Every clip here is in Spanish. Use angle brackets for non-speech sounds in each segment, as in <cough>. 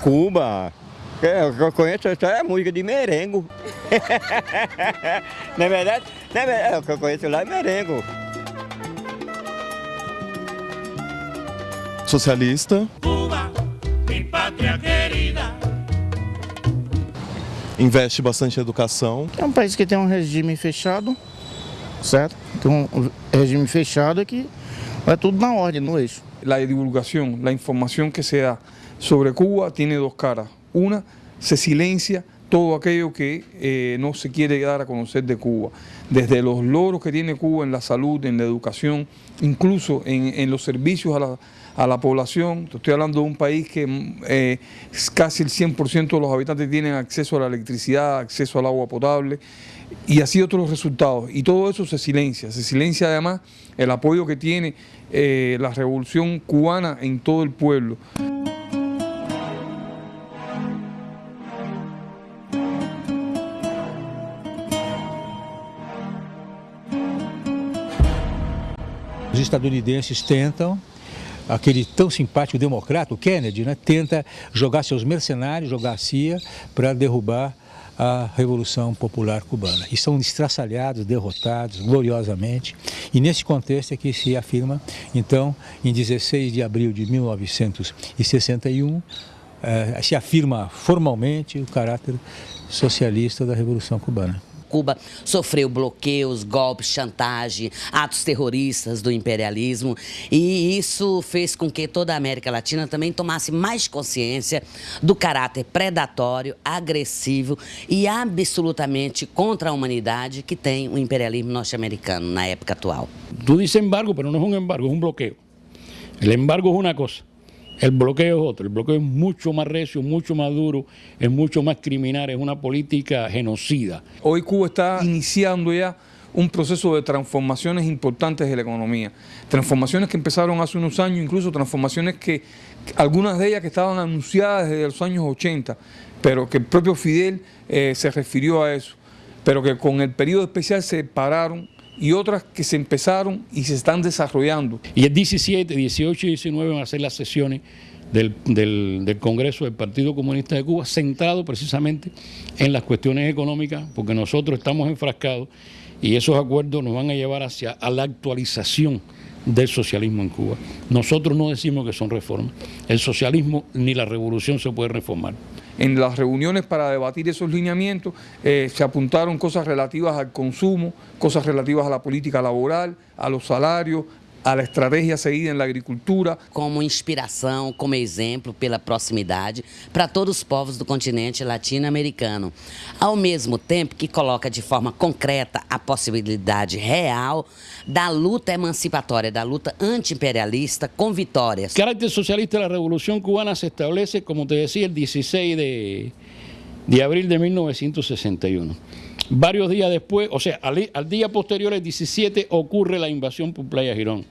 Cuba. Eu eu conheço essa música de merengo. <laughs> Na verdade, na verdade, o que eu conheço lá é merengo. Socialista, Cuba, mi patria querida. investe bastante em educação, É um país que tem um regime fechado, certo? Tem um regime fechado que vai tudo na ordem, no eixo. La divulgación, la información que se da sobre Cuba tiene dos caras. Una, se silencia todo aquello que eh, no se quiere dar a conocer de Cuba. Desde los logros que tiene Cuba en la salud, en la educación, incluso en, los servicios a la, población. Estoy hablando de un país que mm, eh, casi el 100% de los habitantes tienen acceso a la electricidad, acceso al agua potable y así otros resultados. Y todo eso se silencia. Se silencia además el apoyo que tiene eh, la revolución cubana en todo el pueblo. Os estadunidenses tentam, aquele tão simpático democrata, o Kennedy, né, tenta jogar seus mercenários, jogar a CIA para derrubar a Revolução Popular Cubana. E são estraçalhados, derrotados gloriosamente. E nesse contexto é que se afirma, então, em 16 de abril de 1961, eh, se afirma formalmente o caráter socialista da Revolução Cubana. Cuba sofreu bloqueios, golpes, chantagem, atos terroristas do imperialismo e isso fez com que toda a América Latina também tomasse mais consciência do caráter predatório, agressivo e absolutamente contra a humanidade que tem o imperialismo norte-americano na época atual. Tú dices embargo, pero no es un embargo, es un bloqueo. El embargo es una cosa, el bloqueo es otro. El bloqueo es mucho más recio, mucho más duro, es mucho más criminal, es una política genocida. Hoy Cuba está iniciando ya un proceso de transformaciones importantes de la economía. Transformaciones que empezaron hace unos años, incluso transformaciones que algunas de ellas que estaban anunciadas desde los años 80, pero que el propio Fidel eh, se refirió a eso, pero que con el periodo especial se pararon y otras que se empezaron y se están desarrollando. Y el 17, 18 y 19 van a ser las sesiones del, del- Congreso del Partido Comunista de Cuba, centrado precisamente en las cuestiones económicas, porque nosotros estamos enfrascados y esos acuerdos nos van a llevar hacia la actualización del socialismo en Cuba. Nosotros no decimos que son reformas. El socialismo ni la revolución se puede reformar. En las reuniones para debatir esos lineamientos eh, se apuntaron cosas relativas al consumo, cosas relativas a la política laboral, a los salarios, a la estrategia seguida en la agricultura, Como inspiração, como exemplo, pela proximidade para todos os povos do continente latino-americano. Ao mesmo tempo que coloca de forma concreta a possibilidade real da luta emancipatória, da luta antiimperialista com vitórias. El carácter socialista de la revolución cubana se establece, como te decía, el 16 de, de abril de 1961. Varios días después, o sea, al, día posterior, el 17, ocurre la invasión por Playa Girón.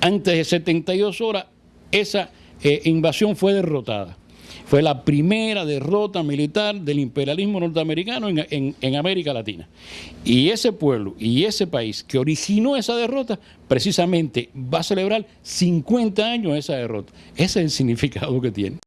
Antes de 72 horas, esa eh, invasión fue derrotada. Fue la primera derrota militar del imperialismo norteamericano en, en- en América Latina. Y ese pueblo y ese país que originó esa derrota, precisamente va a celebrar 50 años esa derrota. Ese es el significado que tiene.